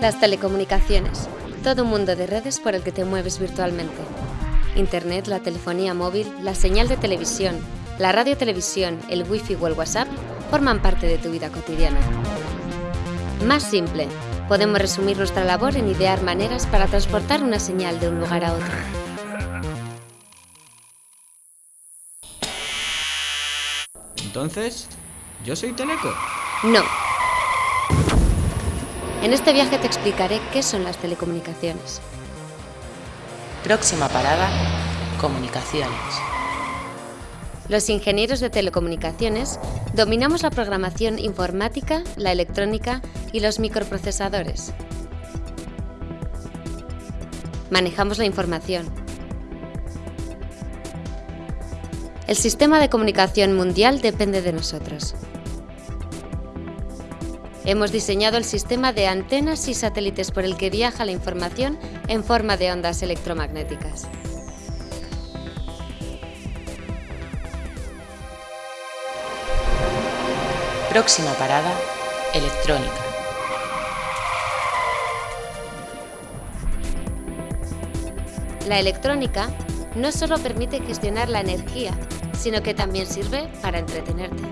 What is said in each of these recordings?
Las telecomunicaciones. Todo un mundo de redes por el que te mueves virtualmente. Internet, la telefonía móvil, la señal de televisión, la radio-televisión, el wifi o el WhatsApp forman parte de tu vida cotidiana. Más simple, podemos resumir nuestra labor en idear maneras para transportar una señal de un lugar a otro. Entonces, ¿yo soy Teleco? No. En este viaje te explicaré qué son las telecomunicaciones. Próxima parada, comunicaciones. Los ingenieros de telecomunicaciones dominamos la programación informática, la electrónica y los microprocesadores. Manejamos la información. El sistema de comunicación mundial depende de nosotros. Hemos diseñado el sistema de antenas y satélites por el que viaja la información en forma de ondas electromagnéticas. Próxima parada, electrónica. La electrónica no solo permite gestionar la energía, sino que también sirve para entretenerte.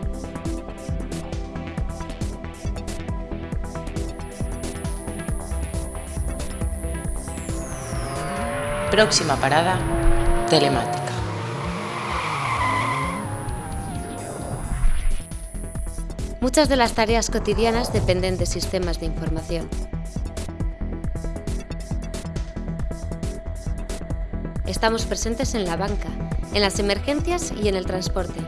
Próxima parada, telemática. Muchas de las tareas cotidianas dependen de sistemas de información. Estamos presentes en la banca, en las emergencias y en el transporte.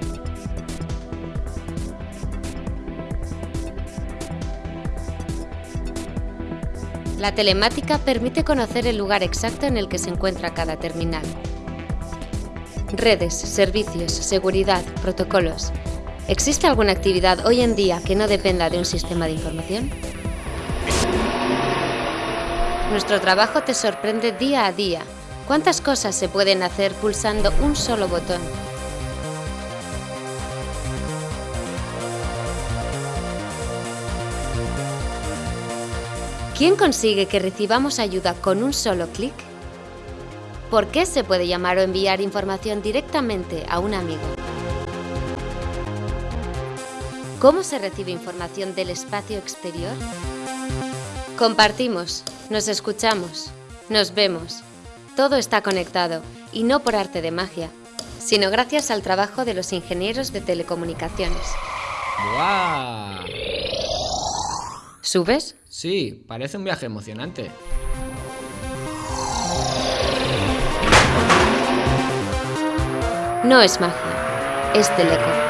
La telemática permite conocer el lugar exacto en el que se encuentra cada terminal. Redes, servicios, seguridad, protocolos. ¿Existe alguna actividad hoy en día que no dependa de un sistema de información? Nuestro trabajo te sorprende día a día. ¿Cuántas cosas se pueden hacer pulsando un solo botón? ¿Quién consigue que recibamos ayuda con un solo clic? ¿Por qué se puede llamar o enviar información directamente a un amigo? ¿Cómo se recibe información del espacio exterior? Compartimos, nos escuchamos, nos vemos. Todo está conectado, y no por arte de magia, sino gracias al trabajo de los ingenieros de telecomunicaciones. ¡Guau! ¿Subes? Sí, parece un viaje emocionante. No es magia, es teleco.